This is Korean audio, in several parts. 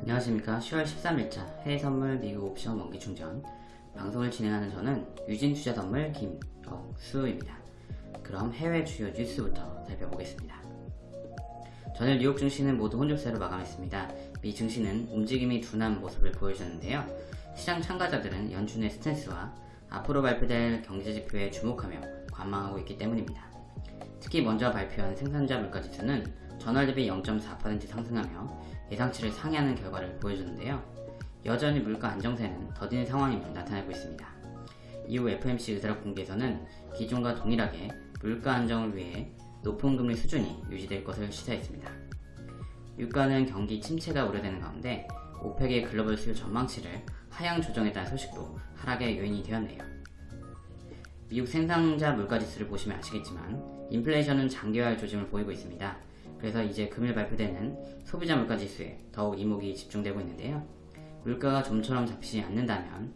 안녕하십니까. 10월 13일자 해외선물 미국 옵션 원기 충전. 방송을 진행하는 저는 유진투자선물 김덕수입니다. 그럼 해외 주요 뉴스부터 살펴보겠습니다. 전일 뉴욕 증시는 모두 혼조세로 마감했습니다. 미 증시는 움직임이 둔한 모습을 보여줬는데요. 시장 참가자들은 연준의 스탠스와 앞으로 발표될 경제지표에 주목하며 관망하고 있기 때문입니다 특히 먼저 발표한 생산자 물가지수는 전월 대비 0.4% 상승하며 예상치를 상회하는 결과를 보여주는데요. 여전히 물가 안정세는 더딘 상황임을 나타내고 있습니다. 이후 FMC 의사록 공개에서는 기존과 동일하게 물가 안정을 위해 높은 금리 수준이 유지될 것을 시사했습니다. 유가는 경기 침체가 우려되는 가운데 오펙의 글로벌 수요 전망치를 하향 조정했다는 소식도 하락의 요인이 되었네요. 미국 생산자 물가지수를 보시면 아시겠지만 인플레이션은 장기화할 조짐을 보이고 있습니다. 그래서 이제 금일 발표되는 소비자 물가 지수에 더욱 이목이 집중되고 있는데요. 물가가 좀처럼 잡히지 않는다면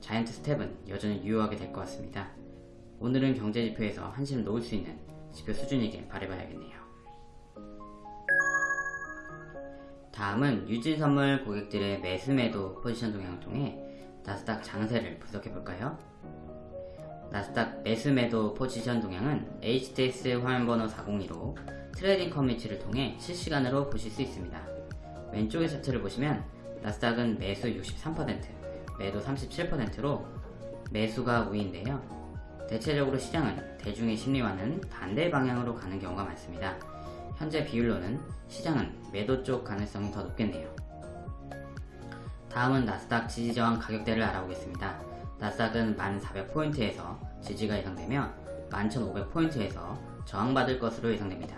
자이언트 스텝은 여전히 유효하게 될 것 같습니다. 오늘은 경제지표에서 한심 놓을 수 있는 지표 수준이길 바라봐야겠네요. 다음은 유진선물 고객들의 매수매도 포지션 동향을 통해 나스닥 장세를 분석해볼까요? 나스닥 매수매도 포지션 동향은 HTS 화면번호 402로 트레이딩 커뮤니티를 통해 실시간으로 보실 수 있습니다. 왼쪽의 차트를 보시면 나스닥은 매수 63%, 매도 37%로 매수가 우위인데요. 대체적으로 시장은 대중의 심리와는 반대 방향으로 가는 경우가 많습니다. 현재 비율로는 시장은 매도 쪽 가능성이 더 높겠네요. 다음은 나스닥 지지저항 가격대를 알아보겠습니다. 나스닥은 1400포인트에서 지지가 예상되며 11500포인트에서 저항받을 것으로 예상됩니다.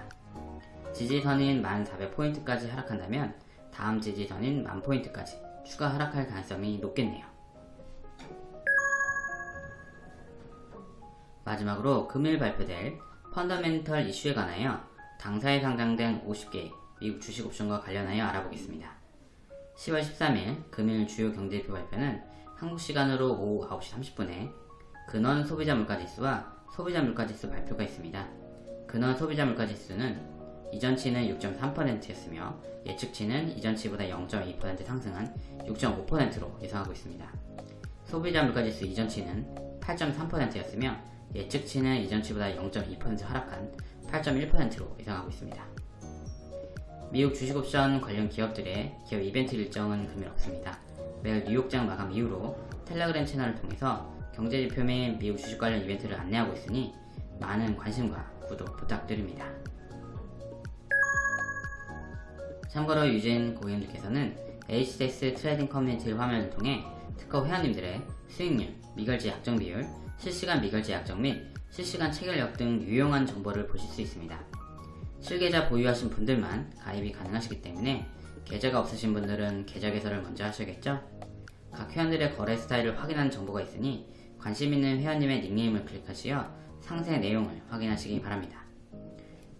지지선인 1400포인트까지 하락한다면 다음 지지선인 1000포인트까지 추가 하락할 가능성이 높겠네요. 마지막으로 금일 발표될 펀더멘털 이슈에 관하여 당사에 상장된 50개 미국 주식 옵션과 관련하여 알아보겠습니다. 10월 13일 금일 주요 경제지표 발표는 한국 시간으로 오후 9시 30분에 근원 소비자 물가지수와 소비자 물가지수 발표가 있습니다. 근원 소비자 물가지수는 이전치는 6.3%였으며 예측치는 이전치보다 0.2% 상승한 6.5%로 예상하고 있습니다. 소비자 물가지수 이전치는 8.3%였으며 예측치는 이전치보다 0.2% 하락한 8.1%로 예상하고 있습니다. 미국 주식옵션 관련 기업들의 기업 이벤트 일정은 금일 없습니다. 매일 뉴욕장 마감 이후로 텔레그램 채널을 통해서 경제지표 및 미국 주식 관련 이벤트를 안내하고 있으니 많은 관심과 구독 부탁드립니다. 참고로 유진 고객님들께서는 HDX 트레이딩 커뮤니티 화면을 통해 특허 회원님들의 수익률, 미결제 약정 비율, 실시간 미결제 약정 및 실시간 체결력 등 유용한 정보를 보실 수 있습니다. 실계좌 보유하신 분들만 가입이 가능하시기 때문에 계좌가 없으신 분들은 계좌 개설을 먼저 하셔야겠죠? 각 회원들의 거래 스타일을 확인하는 정보가 있으니 관심 있는 회원님의 닉네임을 클릭하시어 상세 내용을 확인하시기 바랍니다.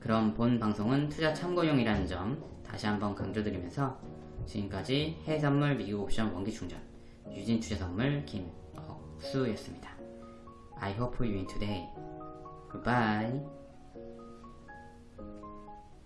그럼 본 방송은 투자 참고용이라는 점 다시 한번 강조드리면서 지금까지 해외선물 미국 옵션 원기 충전 유진투자선물 김억수였습니다. I hope you win today. Goodbye.